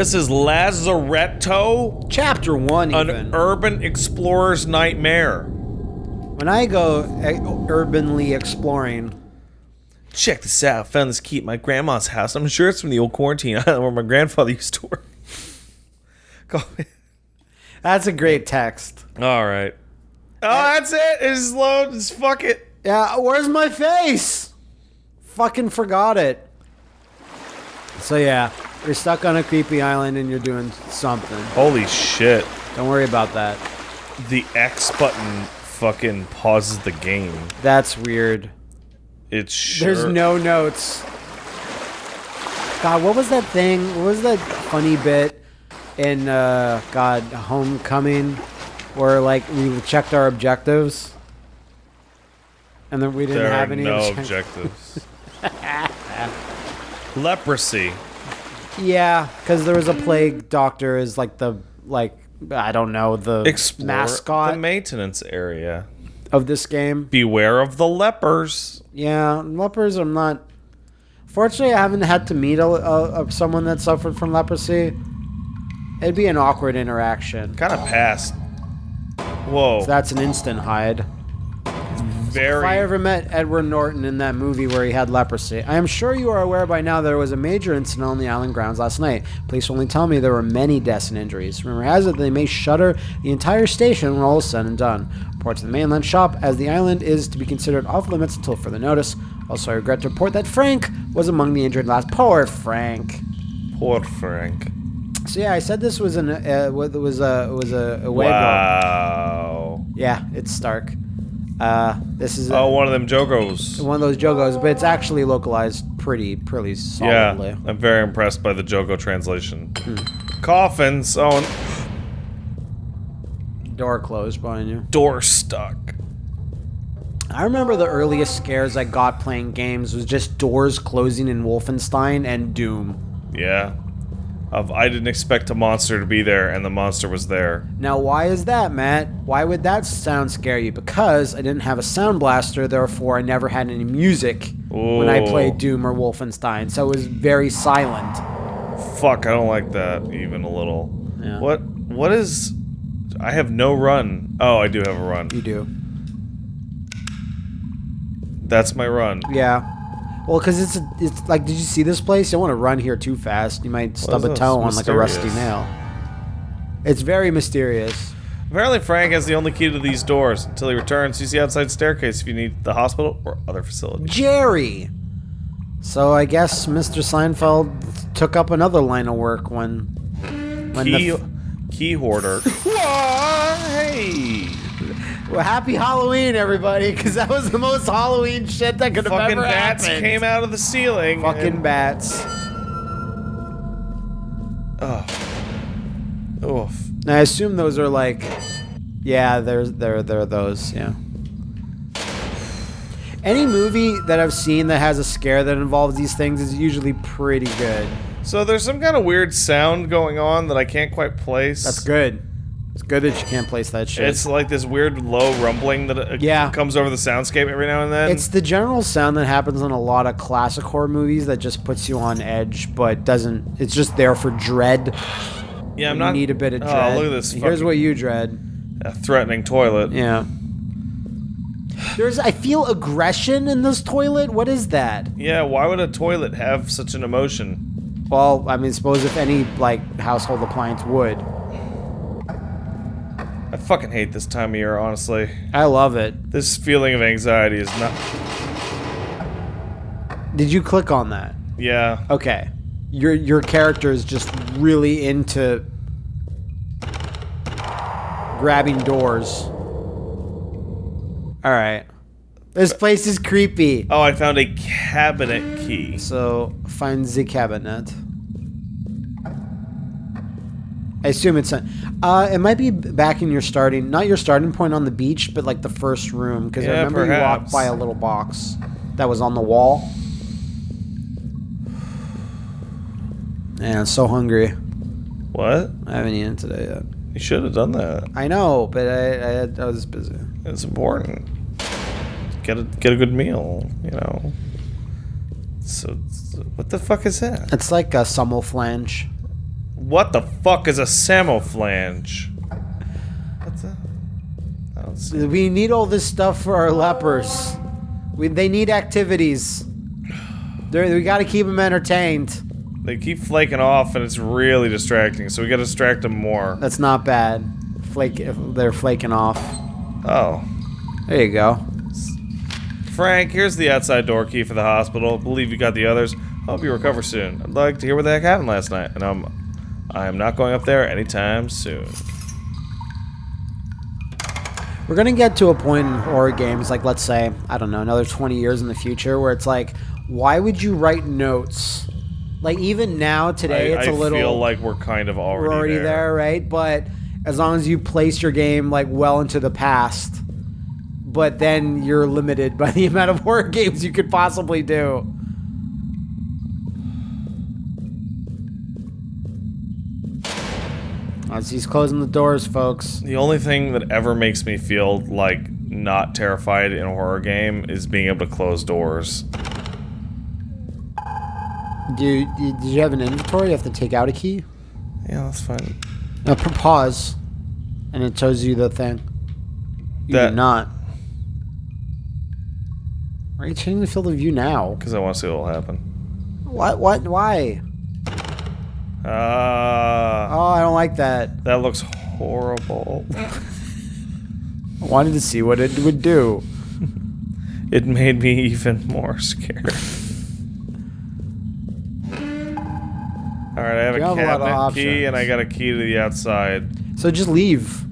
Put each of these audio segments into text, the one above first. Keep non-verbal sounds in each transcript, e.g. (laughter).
This is Lazaretto, Chapter one, an even. urban explorer's nightmare. when I go uh, urbanly exploring, Check this out. I Found this key at my grandma's house. I'm sure it's from the old quarantine island (laughs) where my grandfather used to work. (laughs) That's a great text. All right. Oh, that's it. It's load. Just fuck it. Yeah, where's my face? Fucking forgot it. So yeah, you're stuck on a creepy island and you're doing something. Holy shit. Don't worry about that. The X button fucking pauses the game. That's weird. It's sure. There's no notes. God, what was that thing? What was that funny bit in uh God Homecoming where like we checked our objectives and then we didn't There are have any no objectives. (laughs) Leprosy. Yeah, because there was a plague doctor is like the like I don't know the Explore mascot the maintenance area. of this game. Beware of the lepers. Yeah, lepers. I'm not. Fortunately, I haven't had to meet a, a, a someone that suffered from leprosy. It'd be an awkward interaction. Kind of passed. Whoa. That's an instant hide. Very. If I ever met Edward Norton in that movie where he had leprosy, I am sure you are aware by now there was a major incident on the island grounds last night. Police only tell me there were many deaths and injuries. Rumor has it they may shutter the entire station when all is said and done. Report to the mainland shop, as the island is to be considered off limits until further notice. Also, I regret to report that Frank was among the injured last. Poor Frank. Poor Frank. So yeah, I said this was an uh, was a was a, a way Wow. Yeah, it's Stark. Uh, this is Oh, one of them Jogos. one of those jogos, but it's actually localized pretty pretty solidly. Yeah, I'm very impressed by the Jogo translation. Hmm. Coffins. Oh, and Door closed behind you. door stuck. I remember the earliest scares I got playing games was just doors closing in Wolfenstein and Doom. Yeah. Of I didn't expect a monster to be there, and the monster was there. Now, why is that, Matt? Why would that sound scare you? Because I didn't have a sound blaster, therefore I never had any music when I played Doom or Wolfenstein, so it was very silent. Fuck, I don't like that even a little. Yeah. What? What is? I have no run. Oh, I do have a run. You do. That's my run. Yeah. Well, because it's it's like, did you see this place? You don't want to run here too fast. You might stub a toe on like a rusty nail. It's very mysterious. Apparently, Frank has the only key to these doors. Until he returns, use the outside staircase if you need the hospital or other facility. Jerry. So I guess Mr. Seinfeld took up another line of work when when Key, the key hoarder. (laughs) Why? Hey, well, happy Halloween, everybody, because that was the most Halloween shit that could have fucking ever bats happened. came out of the ceiling. Fucking bats. Oof. And I assume those are like, yeah, there's there there are those, yeah. Any movie that I've seen that has a scare that involves these things is usually pretty good. So there's some kind of weird sound going on that I can't quite place. That's good. It's good that you can't place that shit. It's like this weird low rumbling that uh, Yeah. comes over the soundscape every now and then. It's the general sound that happens in a lot of classic horror movies that just puts you on edge, but doesn't. It's just there for dread. yeah, I'm not. you need a bit of Oh, dread. look at this. Here's what you dread. a threatening toilet. Yeah. There's. I feel aggression in this toilet. What is that? Yeah, why would a toilet have such an emotion? Well, I mean, suppose if any like household appliance would. I fucking hate this time of year, honestly. I love it. This feeling of anxiety is not. Did you click on that? Yeah. Okay. Your your character is just really into grabbing doors. All right. This place is creepy. Oh, I found a cabinet key. So find the cabinet. I assume it's. Uh, it might be back in your starting, not your starting point on the beach, but like the first room, because I Yeah, remember you walked by a little box that was on the wall. Man, I'm so hungry. What? I haven't eaten today yet. You should have done that. I know, but I, I, had, I was busy. It's important. Get a get a good meal, you know. So, what the fuck is that? It's like a flange. What the fuck is a samoflange? What's that? I don't see. We need all this stuff for our lepers. We, they need activities. They're, we got to keep them entertained. They keep flaking off, and it's really distracting. So we gotta distract them more. That's not bad. Flake, they're flaking off. Oh, There you go. Frank, here's the outside door key for the hospital. Believe you got the others. Hope you recover soon. I'd like to hear what the heck happened last night, and I'm, I am not going up there anytime soon. We're gonna get to a point in horror games, like let's say, I don't know, another 20 years in the future, where it's like, why would you write notes? Like even now, today, I, it's a little. I feel like we're kind of already, we're already there. there. right? But as long as you place your game like well into the past, but then you're limited (laughs) by the amount of horror games you could possibly do. As he's closing the doors, folks. The only thing that ever makes me feel like not terrified in a horror game is being able to close doors. Do you, did you have an inventory? You have to take out a key. Yeah, that's fine. Uh, p- pause, and it shows you the thing. You That- do not. Why are you changing the field of view now? Because I want to see what will happen. What? What? Why? Ah, don't like that. that looks horrible. I wanted to see what it would do. it made me even more scared. Alright, I have You a have a cabinet key and I got a key to the outside. So just leave.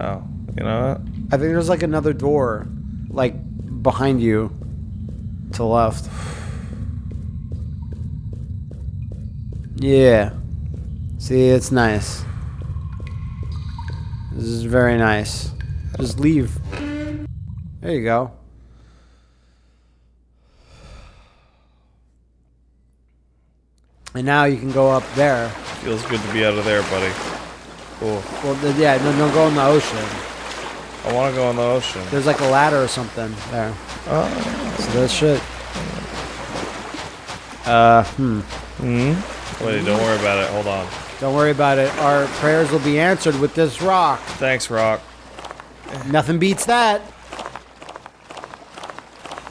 Oh, you know what? I think there's like another door, like behind you, to left. (sighs) Yeah. See, it's nice. This is very nice. Just leave. There you go. And now you can go up there. Feels good to be out of there, buddy. Cool. Well, yeah, no, no, go in the ocean. I want to go in the ocean. There's like a ladder or something there. Oh. So that shit. Uh, hmm. Hmm? Wait, don't worry about it. Hold on. Don't worry about it. Our prayers will be answered with this rock. Thanks, Rock. Nothing beats that.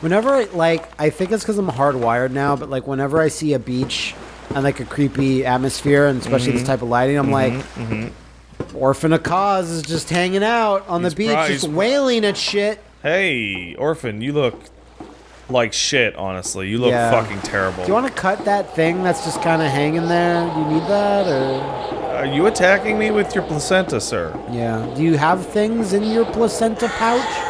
Whenever, I, like, I think it's because I'm hardwired now, but like, whenever I see a beach and like a creepy atmosphere, and especially Mm-hmm. this type of lighting, I'm like, Orphan of Kos is just hanging out on He's the beach, just wailing at shit. Hey, Orphan, you look like shit, honestly. You look Yeah. fucking terrible. Do you want to cut that thing that's just kind of hanging there? Do you need that, or? Are you attacking me with your placenta, sir? Yeah. Do you have things in your placenta pouch?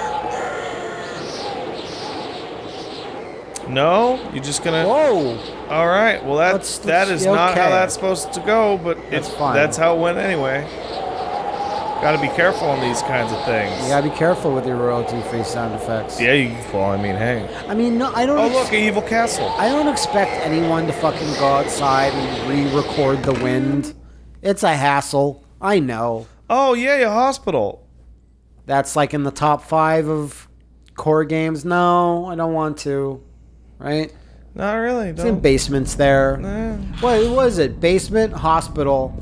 No? you're just gonna... Whoa! All right. Well, that's Let's- let's- is not how that's supposed to go, but That's it's fine. that's how it went anyway. Got to be careful on these kinds of things. You gotta be careful with your royalty-free sound effects. yeah. You, well, I mean, hey. I mean, no, I don't. Oh, look, an evil castle. I don't expect anyone to fucking go outside and re-record the wind. It's a hassle. I know. Oh, yeah, a hospital. That's like in the top five of core games. No, I don't want to. Right? Not really. It's Don't. basements there. Nah. What was it? Basement, hospital,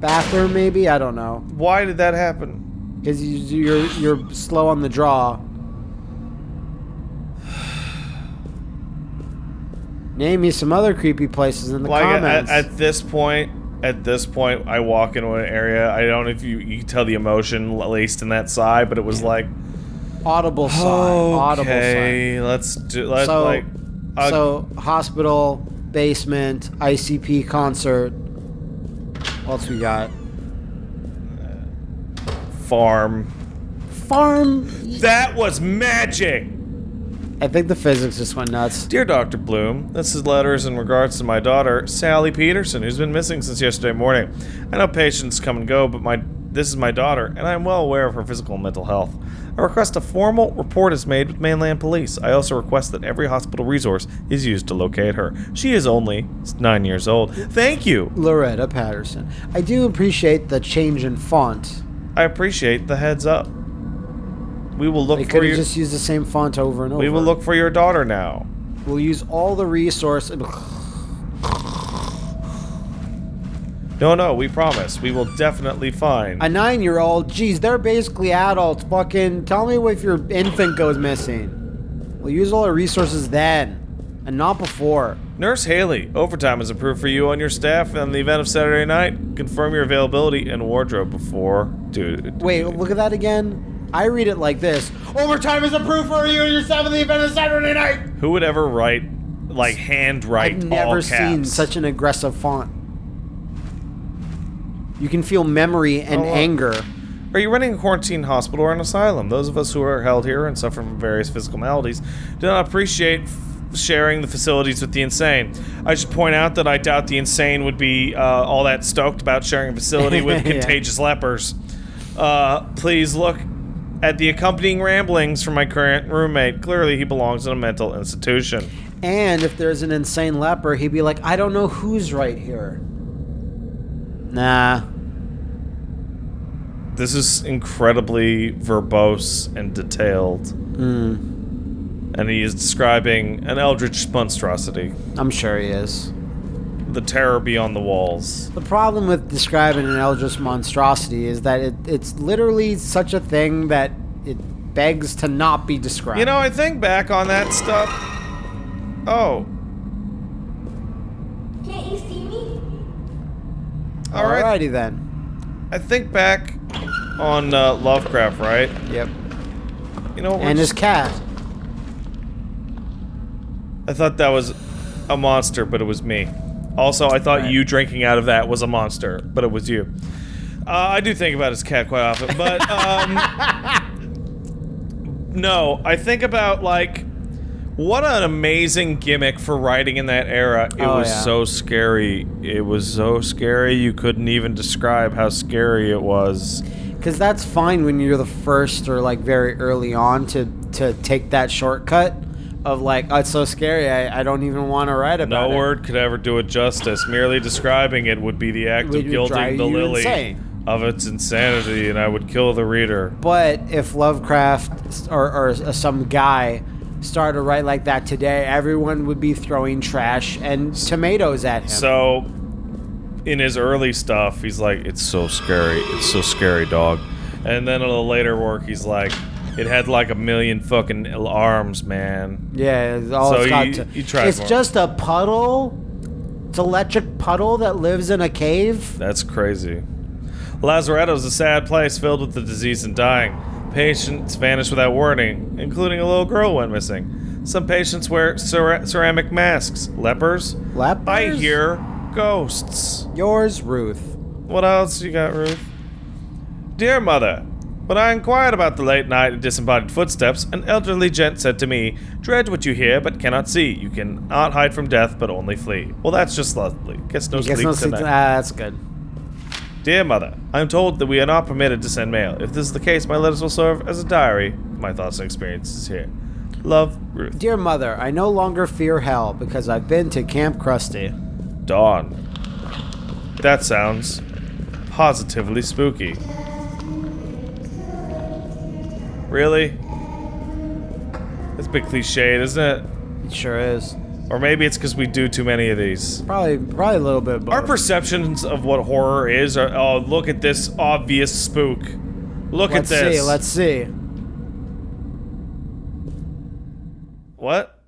bathroom, maybe. I don't know. Why did that happen? Because you, you're you're slow on the draw. Name me some other creepy places in the Like at, comments. at this point, at this point, I walk into an area. I don't know if you you can tell the emotion laced in that sigh, but it was like, audible sigh. Audible sigh. okay, let's do. Let's So, like, uh, so hospital, basement, ICP concert. What else we got? Uh, farm. Farm. That was magic. I think the physics just went nuts. Dear Dr. Bloom, this is letters in regards to my daughter, Sally Peterson, who's been missing since yesterday morning. I know patients come and go, but my this is my daughter, and I am well aware of her physical and mental health. I request a formal report is made with mainland police. I also request that every hospital resource is used to locate her. She is only nine years old. Thank you. Loretta Patterson. I do appreciate the change in font. I appreciate the heads up. We will look They for your. just used the same font over and over. we will look for your daughter now. We'll use all the resource. No, no, we promise. We will definitely find. A nine-year-old? Geez, they're basically adults. Fucking tell me if your infant goes missing. We'll use all our resources then, and not before. Nurse Haley, overtime is approved for you and your staff in the event of Saturday night. Confirm your availability and wardrobe before. Dude. Wait, look at that again. I read it like this: Overtime is approved for you and your staff in the event of Saturday night. Who would ever write, like, handwrite I've never seen such an aggressive font. You can feel memory and Oh, anger. Are you running a quarantine hospital or an asylum? Those of us who are held here and suffer from various physical maladies do not appreciate f- sharing the facilities with the insane. I should point out that I doubt the insane would be uh, all that stoked about sharing a facility with (laughs) Yeah. contagious lepers. Uh, please look at the accompanying ramblings from my current roommate. Clearly, he belongs in a mental institution. And if there's an insane leper, he'd be like, I don't know who's right here. Nah. This is incredibly verbose and detailed. Hmm. And he is describing an eldritch monstrosity. I'm sure he is. The terror beyond the walls. The problem with describing an eldritch monstrosity is that it, it's literally such a thing that it begs to not be described. You know, I think back on that stuff. Oh, Can't you see me? All right. Alrighty then. I think back on uh, Lovecraft, right? Yep. You know, And his cat. I thought that was a monster, but it was me. Also, I thought Right. you drinking out of that was a monster, but it was you. Uh, I do think about his cat quite often, but um, (laughs) no, I think about like what an amazing gimmick for writing in that era. It Oh, was yeah. so scary. It was so scary you couldn't even describe how scary it was. Because that's fine when you're the first or like very early on to to take that shortcut of like, oh, it's so scary, I, I don't even want to write about No it. No word could ever do it justice. Merely describing it would be the act Would of guilting the lily insane. of its insanity, and I would kill the reader. But if Lovecraft or, or some guy started to write like that today, everyone would be throwing trash and tomatoes at him. So, in his early stuff, he's like, "It's so scary. It's so scary, dog." And then in the later work, he's like, "It had like a million fucking arms, man." yeah, it's all So it's got you- to. you it's more. just a puddle. It's electric puddle that lives in a cave. That's crazy. Lazaretto's a sad place filled with the disease and dying. Patients vanish without warning, including a little girl went missing. Some patients wear cera- ceramic masks. Lepers? Lepers? I hear ghosts. Yours, Ruth. What else you got, Ruth? Dear mother, when I inquired about the late night and disembodied footsteps, an elderly gent said to me, Dread what you hear but cannot see. You cannot hide from death but only flee. Well, that's just lovely. Guess no sleep no sleep- tonight. ah, that's good. Dear Mother, I am told that we are not permitted to send mail. If this is the case, my letters will serve as a diary of my thoughts and experiences here. Love, Ruth. Dear mother, I no longer fear hell because I've been to Kamp Krusty. Dawn. That sounds positively spooky. Really? That's a bit cliched, isn't it? It sure is. Or maybe it's because we do too many of these. Probably, probably a little bit. Both. Our perceptions of what horror is are, oh, look at this obvious spook. Look Let's at this. see. Let's see. What?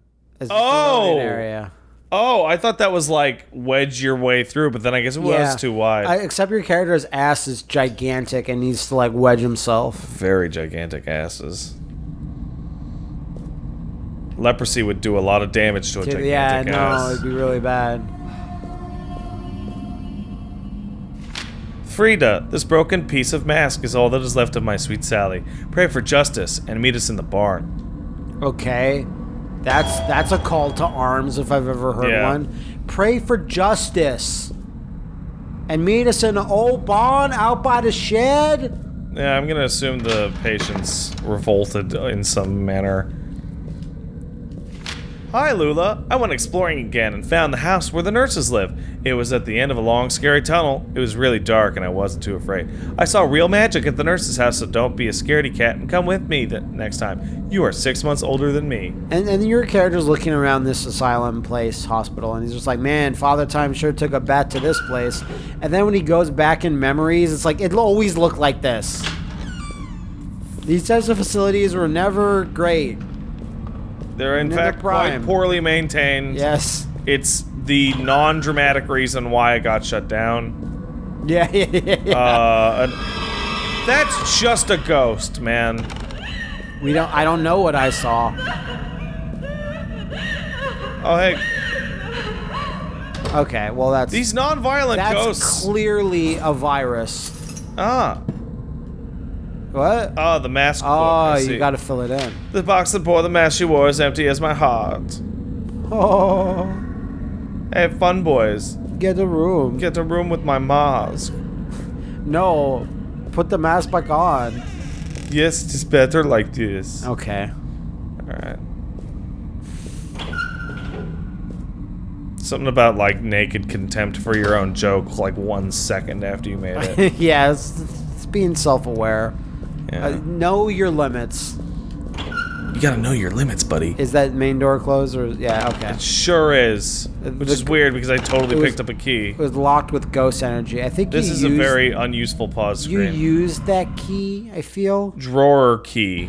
It's Oh! area. Oh, I thought that was like wedge your way through, but then I guess it was too wide. I, except your character's ass is gigantic and needs to like wedge himself. Very gigantic asses. Leprosy would do a lot of damage to a gigantic yeah, no, ass. it'd be really bad. Frida, this broken piece of mask is all that is left of my sweet Sally. Pray for justice and meet us in the barn. Okay, that's that's a call to arms if I've ever heard Yeah. one. Pray for justice, and meet us in an old barn out by the shed. Yeah, I'm gonna assume the patient's revolted in some manner. Hi, Lula. I went exploring again and found the house where the nurses live. It was at the end of a long, scary tunnel. It was really dark and I wasn't too afraid. I saw real magic at the nurse's house, so don't be a scaredy cat and come with me the next time. You are six months older than me. And, and your character's looking around this asylum place, hospital, and he's just like, man, Father Time sure took a bet to this place. And then when he goes back in memories, it's like, it'll always look like this. These types of facilities were never great. They're in fact quite poorly maintained. Yes. It's the non-dramatic reason why it got shut down. (laughs) Yeah, yeah, yeah. yeah. Uh, and that's just a ghost, man. we don't. I don't know what I saw. Oh hey, Okay, well that's these non-violent that's ghosts. clearly a virus. ah, What? ah, the mask. book, oh, I you got to fill it in. The box that bore the mask she wore is empty as my heart. Oh, Hey, fun boys, get a room. get a room with my mask. No, put the mask back on. Yes, it's better like this. Okay. Alright. Something about like naked contempt for your own joke like one second after you made it. (laughs) yeah, it's, it's being self-aware. Yeah. Uh, know your limits. you gotta know your limits, buddy. Is that main door closed or yeah? Okay. It sure is. Uh, Which the is weird because I totally was- picked up a key. It was locked with ghost energy. I think This is a very unuseful pause screen. you used that key. I feel. drawer key.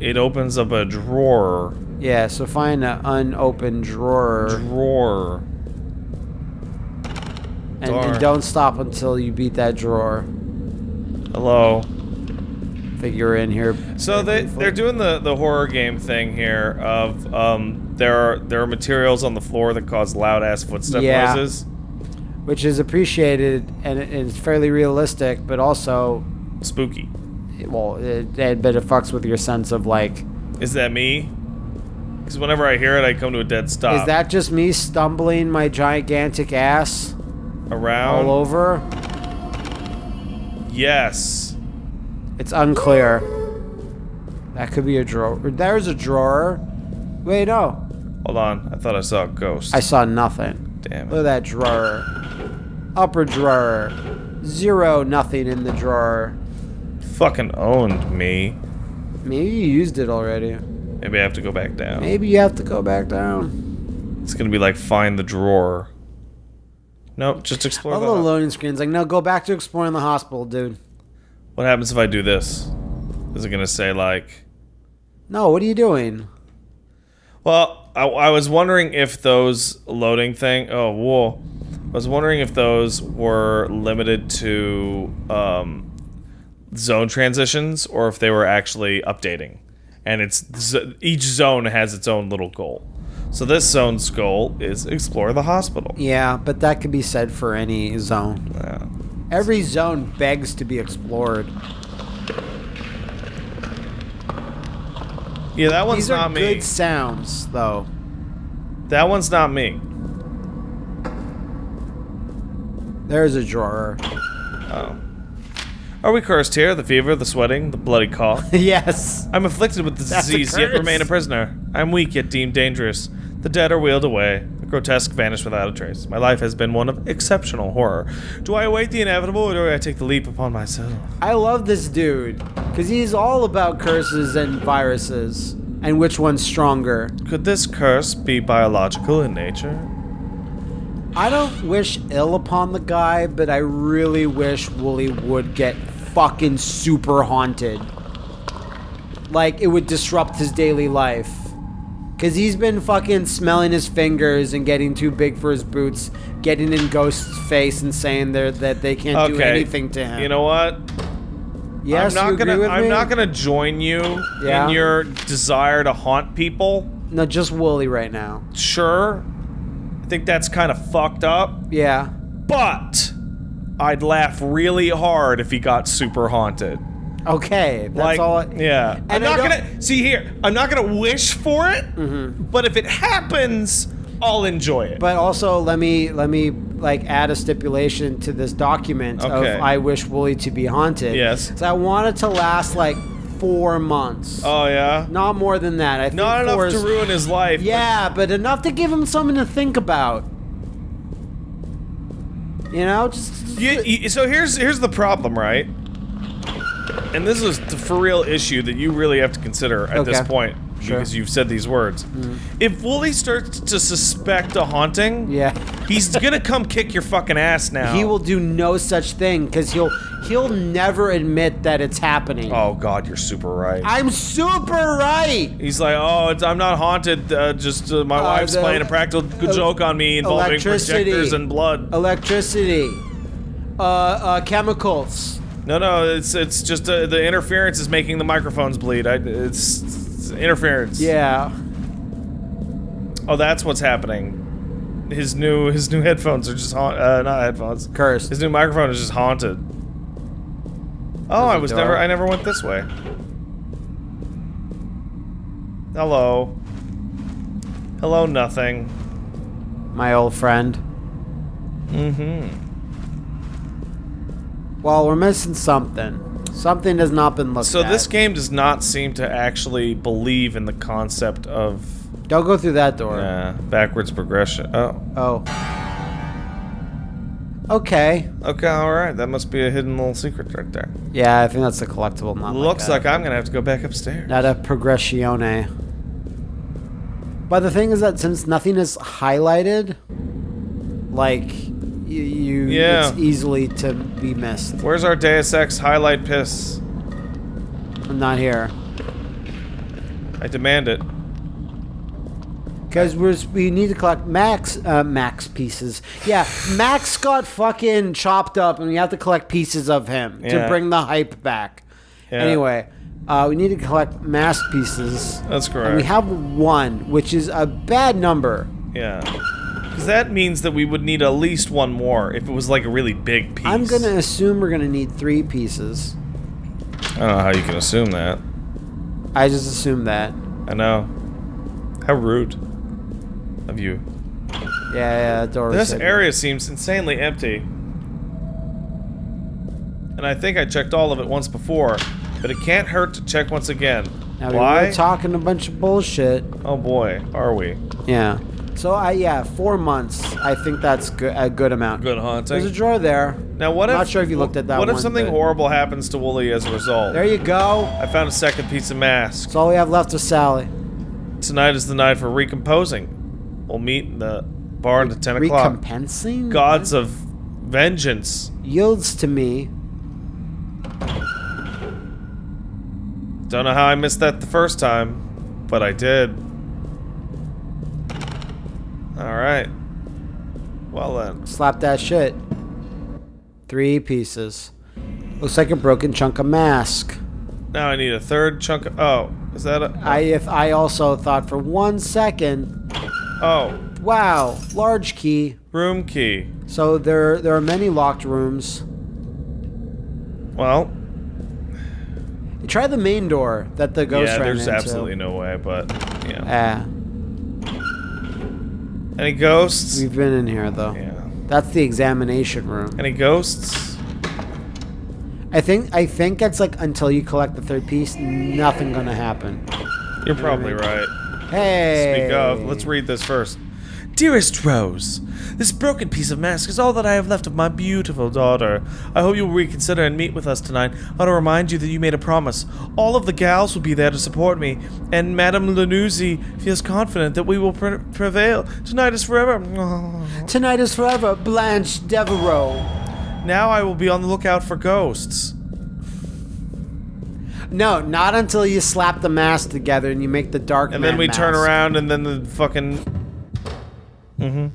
It opens up a drawer. Yeah. So find an unopened drawer Drawer. and, and don't stop until you beat that drawer. Hello. You're in here. So they briefly. they're doing the the horror game thing here of um there are there are materials on the floor that cause loud ass footstep Yeah. noises. which is appreciated and it- it's fairly realistic, but also, Spooky. well, it, it, but it fucks with your sense of like, Is that me? Because whenever I hear it, I come to a dead stop. is that just me stumbling my gigantic ass around? all over? Yes. It's unclear. That could be a drawer. There's a drawer. Wait, no. Hold on. I thought I saw a ghost. I saw nothing. Damn it. Look at that drawer. Upper drawer. Zero, nothing in the drawer. Fucking owned me. Maybe you used it already. Maybe I have to go back down. Maybe you have to go back down. It's gonna be like find the drawer. Nope. Just explore All the. the loading screens like, no, go back to exploring the hospital, dude. What happens if I do this? Is it gonna say like? No, what are you doing? Well, I, I was wondering if those loading thing. Oh, whoa! I was wondering if those were limited to um, zone transitions or if they were actually updating. And it's each zone has its own little goal. So this zone's goal is explore the hospital. Yeah, but that could be said for any zone. Yeah. Every zone begs to be explored. Yeah, that one's These are not me. good sounds, though. That one's not me. There's a drawer. Oh. Are we cursed here? The fever, the sweating, the bloody cough. (laughs) yes. I'm afflicted with the That's disease, yet remain a prisoner. I'm weak, yet deemed dangerous. The dead are wheeled away. Grotesque vanished without a trace. My life has been one of exceptional horror. Do I await the inevitable, or do I take the leap upon myself? I love this dude because he's all about curses and viruses and which one's stronger. Could this curse be biological in nature? I don't wish ill upon the guy, but I really wish Wooly would get fucking super haunted. Like it would disrupt his daily life. Cause he's been fucking smelling his fingers and getting too big for his boots, getting in Ghost's face and saying that they can't do anything to him. You know what? yes, I'm you not agree gonna. I'm me? not gonna join you Yeah. in your desire to haunt people. No, just Wooly right now. Sure, I think that's kind of fucked up. Yeah. But I'd laugh really hard if he got super haunted. Okay, that's like, all. I- yeah. I'm not gonna see here. I'm not gonna wish for it, mm-hmm. but if it happens, I'll enjoy it. But also, let me let me like add a stipulation to this document Okay. of I wish Wooly to be haunted. Yes. So I want it to last like four months. Oh yeah. Not more than that. I think Not enough to ruin his life. but- Yeah, but enough to give him something to think about. You know, just You, you- so here's here's the problem, right? And this is the for real issue that you really have to consider at this point Sure. because you've said these words. If Wooly starts to suspect a haunting, yeah. he's gonna come kick your fucking ass now. He will do no such thing because he'll he'll never admit that it's happening. Oh God, you're super right. I'm super right. He's like, oh, it's, I'm not haunted. Uh, just uh, my Uh, wife's playing a practical joke on me involving projectors and blood. Electricity, uh, uh, chemicals. No, no, it's it's just uh, the interference is making the microphones bleed. I, it's, it's interference. Yeah. Oh, that's what's happening. His new his new headphones are just haunt. Uh, not headphones. Cursed. His new microphone is just haunted. Oh, I was door. never. I never went this way. Hello. Hello, nothing. My old friend. Mm-hmm. Well, we're missing something. Something has not been looked So at. So this game does not seem to actually believe in the concept of Don't go through that door. uh, backwards progression. Oh, Oh. Okay. okay, all right. That must be a hidden little secret right there. Yeah, I think that's a collectible. Not Looks like, like I'm gonna have to go back upstairs. not a progressione. But the thing is that since nothing is highlighted, like you, you Yeah. it's easily to be missed. Where's our Deus Ex highlight piss? I'm not here I demand it. because we're we need to collect max uh, max pieces. Yeah, Max got fucking chopped up, and we have to collect pieces of him to bring the hype back. Yeah. Anyway, uh, we need to collect mass pieces. That's correct. And we have one, which is a bad number. yeah. Because that means that we would need at least one more if it was like a really big piece. I'm gonna assume we're gonna need three pieces. I don't know how you can assume that. I just assume that. I know. How rude of you. Yeah, yeah, door. This area seems insanely empty. And I think I checked all of it once before, but it can't hurt to check once again. Now, we Why? were talking a bunch of bullshit. oh boy, are we? Yeah. So I yeah, four months. I think that's good, a good amount. Good haunting. There's a drawer there. Now what if Not sure if you looked at that What if one, something horrible happens to Wooly as a result? There you go. I found a second piece of mask. That's all we have left of Sally. Tonight is the night for recomposing. We'll meet in the bar at 10 o'clock. Recompensing Gods of vengeance. yields to me. Don't know how I missed that the first time, but I did. Alright. Well then. Slap that shit. Three pieces. Looks like a broken chunk of mask. Now I need a third chunk of. Oh, is that a. I if I also thought for one second, Oh, wow, large key. room key. So there there are many locked rooms. Well, Try the main door that the ghost yeah, ran there's absolutely no way, but. Yeah. Ah, Any ghosts? we've been in here though. Yeah. That's the examination room. Any ghosts? I think I think it's like until you collect the third piece, nothing gonna happen. You're probably right. Hey. Speak of, let's read this first. Dearest Rose, this broken piece of mask is all that I have left of my beautiful daughter. I hope you will reconsider and meet with us tonight. I want to remind you that you made a promise. All of the gals will be there to support me, and Madame Lanuzzi feels confident that we will pre- prevail. Tonight is forever. (laughs) Tonight is forever, Blanche Devereaux. Now I will be on the lookout for ghosts. No, not until you slap the mask together and you make the dark. And then we turn around, and then the fucking. Mm hmm.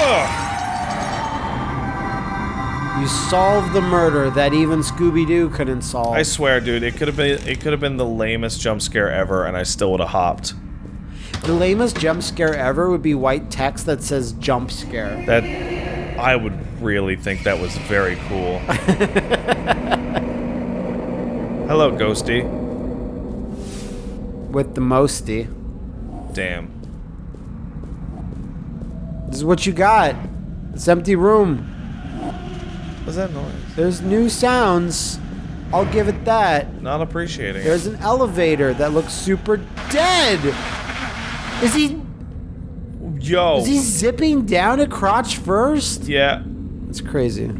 Ugh. You solve the murder that even Scooby Doo couldn't solve. I swear, dude, it could have been it could have been the lamest jump scare ever, and I still would have hopped. the lamest jump scare ever would be white text that says "jump scare." That I would really think that was very cool. (laughs) Hello, Ghosty. with the mosty. Damn. This is what you got. This empty room. What's that noise? There's new sounds. I'll give it that. Not appreciating There's an elevator that looks super dead. Is he. Yo. is he zipping down a crotch first? yeah. It's crazy.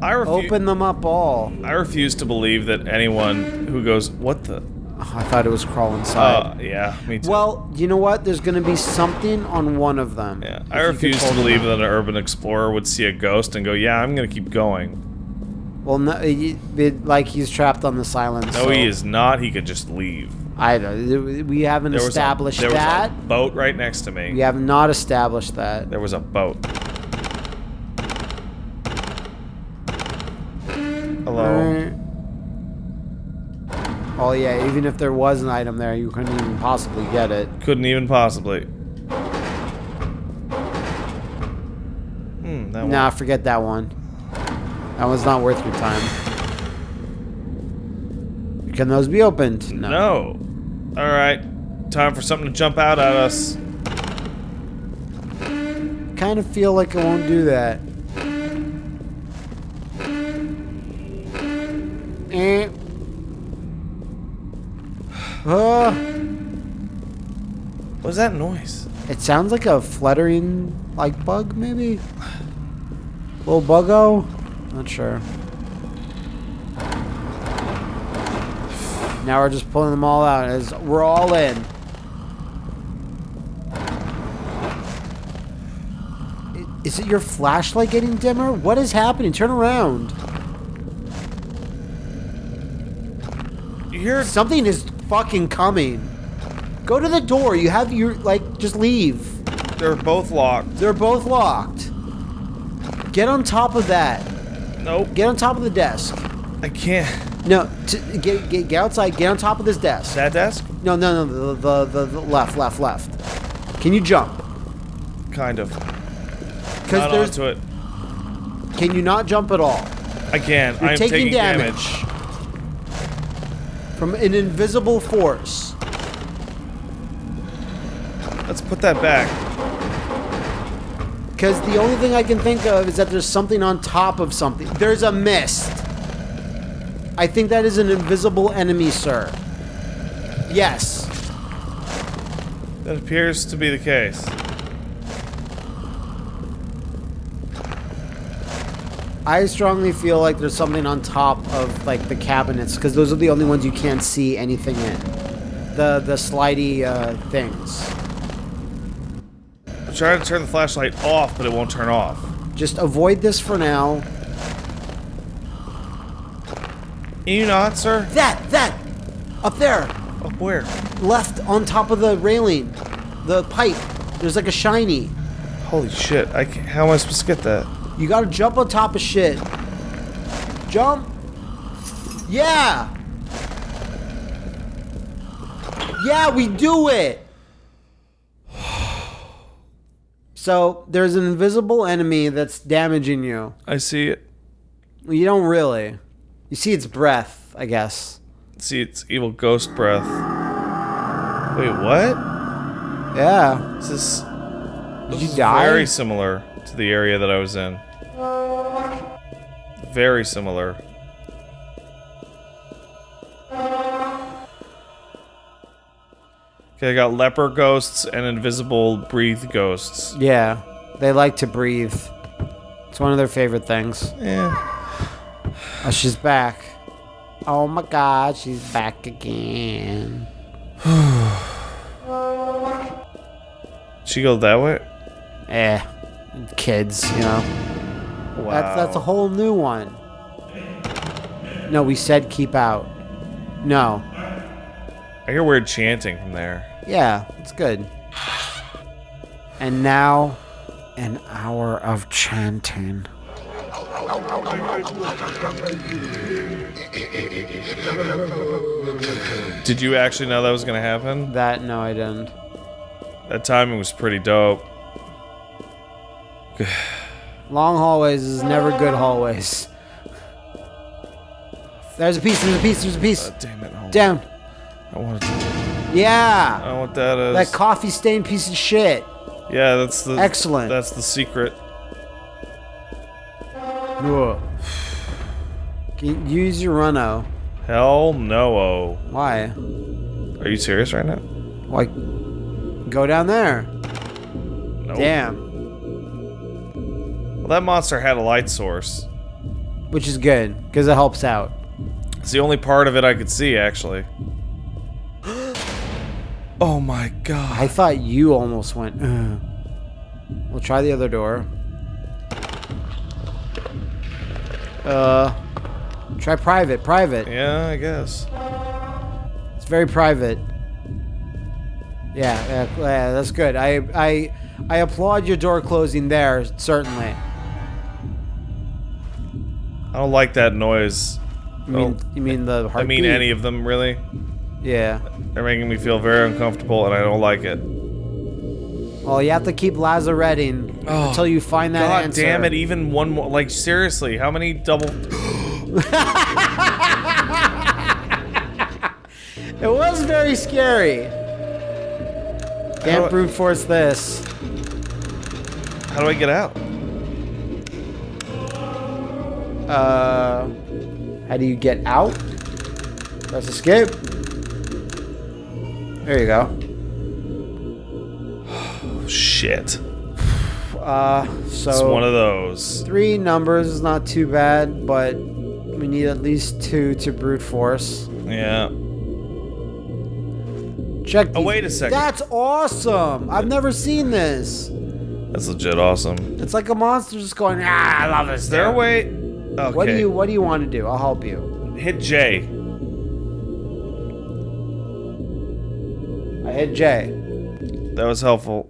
I. Open them up all. I refuse to believe that anyone who goes, "What the?" Oh, I thought it was crawl inside. Uh, yeah, me too. well, you know what? There's going to be something on one of them. yeah, I refuse to believe that an urban explorer would see a ghost and go, "Yeah, I'm gonna keep going." Well, no, it, like he's trapped on the silence. No, so he is not. He could just leave. I don't. We haven't There was established a, there that. Was a boat right next to me. We have not established that. There was a boat. Hello. Alright. Oh yeah, even if there was an item there, you couldn't even possibly get it. Couldn't even possibly. Hmm. That Nah, one. forget that one. That one's not worth your time. Can those be opened? No. All right. Time for something to jump out at us. Kind of feel like it won't do that. Uh, was that noise? it sounds like a fluttering, like bug, maybe. Little buggo. Not sure. Now we're just pulling them all out as we're all in. Is it your flashlight getting dimmer? What is happening? Turn around. You hear? Something is fucking coming. Go to the door. You have your like just leave. They're both locked. They're both locked. Get on top of that. Nope. Get on top of the desk. I can't. No, t- get, get get outside. Get on top of this desk. That desk? No, no, no. The, the, the, the left, left, left. Can you jump? Kind of. Because Not there's. onto it. Can you not jump at all? I can. You're I'm taking, taking, damage. From an invisible force. Let's put that back. Because the only thing I can think of is that there's something on top of something. There's a mist. I think that is an invisible enemy, sir. Yes. That appears to be the case. I strongly feel like there's something on top of like the cabinets because those are the only ones you can't see anything in. The the slidey uh, things. I'm trying to turn the flashlight off, but it won't turn off. Just avoid this for now. Can you not, sir? That that up there, Up where? left on top of the railing, the pipe. There's like a shiny. Holy shit! I how am I supposed to get that? You gotta jump on top of shit. Jump. Yeah. Yeah, we do it. So there's an invisible enemy that's damaging you. I see it. You don't really. You see its breath, I guess. See, it's evil ghost breath. Wait, what? Yeah. This is Did you die? very similar to the area that I was in. Very similar. Okay, I got leper ghosts and invisible breathe ghosts. Yeah. They like to breathe. It's one of their favorite things. Yeah. Oh, she's back. Oh my god, she's back again. (sighs) She go that way? Eh. Kids, you know. Wow. That's that's a whole new one. No, we said keep out. No. I hear weird chanting from there. Yeah, it's good. And now, an hour of chanting. Did you actually know that was gonna happen? That no, I didn't. That timing was pretty dope. Long hallways is never good hallways. There's a piece. There's a piece. There's a piece. Uh, damn it. on. Down. I want to. I Yeah. don't know what that is. That coffee stained piece of shit. yeah, that's the. Excellent. That's the secret. Can you use your runo? Hell no. -oh. Why? Are you serious right now? Like, go down there. Nope. Damn. Well, that monster had a light source. Which is good, because it helps out. It's the only part of it I could see, actually. (gasps) oh my god. I thought you almost went. Ugh. We'll try the other door. Uh, try private. Private. Yeah, I guess. It's very private. Yeah, yeah, yeah, that's good. I, I, I applaud your door closing there. Certainly. I don't like that noise. You mean, Oh, you mean the I mean any of them, really. Yeah. They're making me feel very uncomfortable, and I don't like it. Well, you have to keep lazaretting Oh, until you find that God answer. damn it! Even one more. Like seriously, how many double? (laughs) It was very scary. Can't brute force this. How do I get out? Uh, how do you get out? Press escape. There you go. Oh, (sighs) shit. (sighs) Uh, so It's one of those. three numbers is not too bad, but we need at least two to brute force. Yeah. Check. Oh, wait a second. That's awesome. I've never seen this. That's legit awesome. It's like a monster just going. Ah, I love this. Is there a way? Okay. What do you What do you want to do? I'll help you. hit J? I hit J. That was helpful.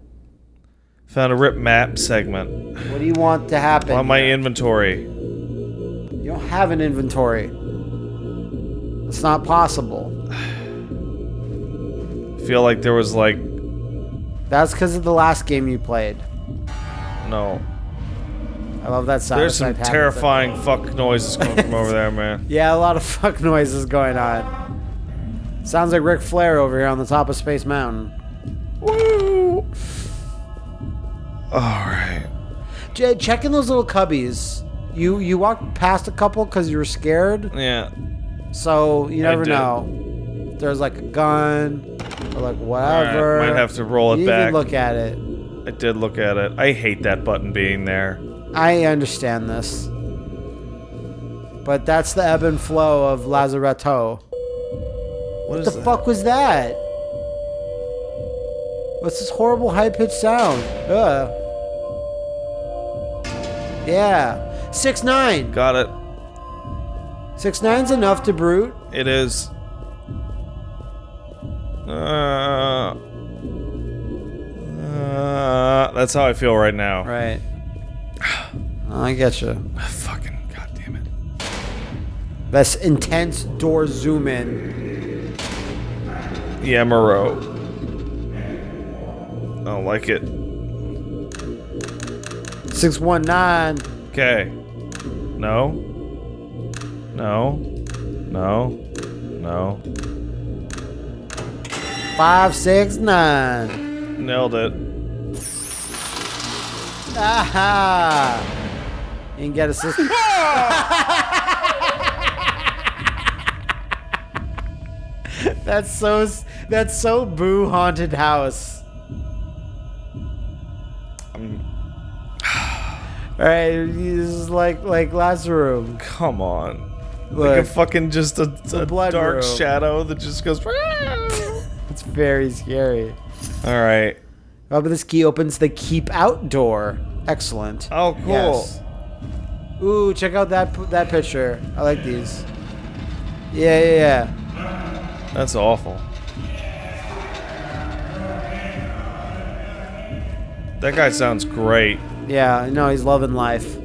Found a rip map segment What do you want to happen? on my inventory. You don't have an inventory. It's not possible. I (sighs) Feel like there was like That's because of the last game you played. no. I love that sound. There's some terrifying fuck noises coming from over there, man. (laughs) Yeah, a lot of fuck noises going on. Sounds like Ric Flair over here on the top of Space Mountain. Woo! All right. Jay, check in those little cubbies. You you walked past a couple because you were scared, Yeah. so you never know. There's like a gun or like whatever. right. Might have to roll it you back. even look at it. I did look at it. I hate that button being there. I understand this. But that's the ebb and flow of Lazaretto. What the that? fuck was that? What's this horrible high pitched sound? Ugh. Yeah. Six nine. Got it. Six nine's enough to brute. It is. Uh, uh, that's how I feel right now. Right. (sighs) I get you. Fucking goddamn it. That's intense door zoom in. Yeah, Moreau. I don't like it. Six one nine. Okay. No. No. No. No. Five six nine. Nailed it. Aha! You can get a system. (laughs) that's so. That's so boo haunted house. I'm, All right, he's like like Lazarus. come on. Like a fucking just a, a blood dark room. shadow that just goes. (laughs) It's very scary. All right. Oh, but this key opens the keep out door. Excellent. Oh, cool. Yes. Ooh, check out that that picture. I like these. Yeah, yeah, yeah. That's awful. That guy sounds great. Yeah, no, he's loving life.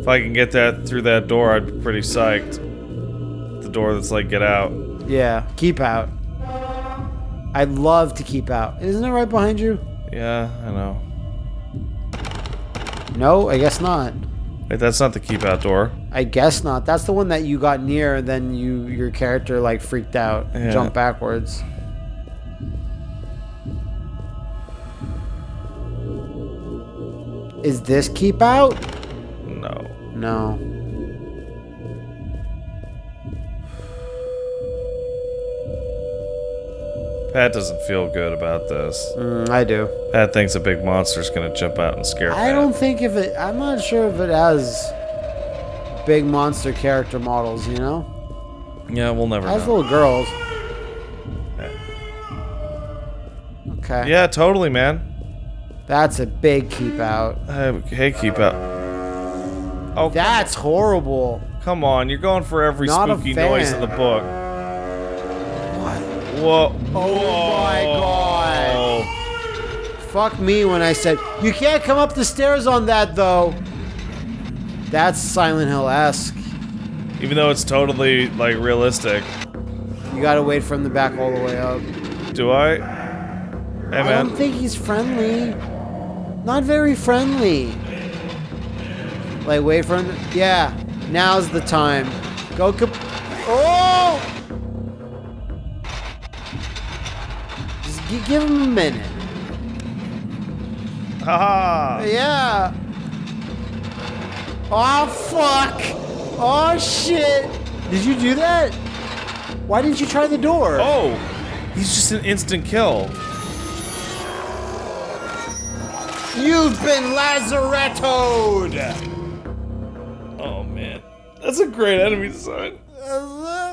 If I can get that through that door, I'd be pretty psyched. The door that's like, get out. Yeah, keep out. I'd love to keep out. Isn't it right behind you? Yeah, I know. No, I guess not. Wait, that's not the keep out door. I guess not. That's the one that you got near, and then you your character like freaked out, Yeah. jumped backwards. Is this keep out? No. No. Pat doesn't feel good about this. Mm, I do. Pat thinks a big monster's gonna jump out and scare I Pat. don't think if it. I'm not sure if it has big monster character models. You know, Yeah, we'll never has little girls. Okay. Yeah, totally, man. That's a big keep out. Hey, hey, keep out. Oh, That's horrible. come on. You're going for every Not spooky noise in the book. Whoa. Oh my God. Fuck me when I said you can't come up the stairs on that though. That's Silent Hill esque. Even though it's totally, like, realistic. You gotta wait from the back all the way up. Do I? Hey, I don't think he's friendly. Not very friendly. Like, wait for him. Yeah, now's the time. Go. Gi- give him a minute. Haha. Yeah. Oh, fuck. Oh, shit. Did you do that? Why didn't you try the door? Oh! He's just an instant kill. You've been lazarettoed! Oh, man. That's a great enemy design. Uh,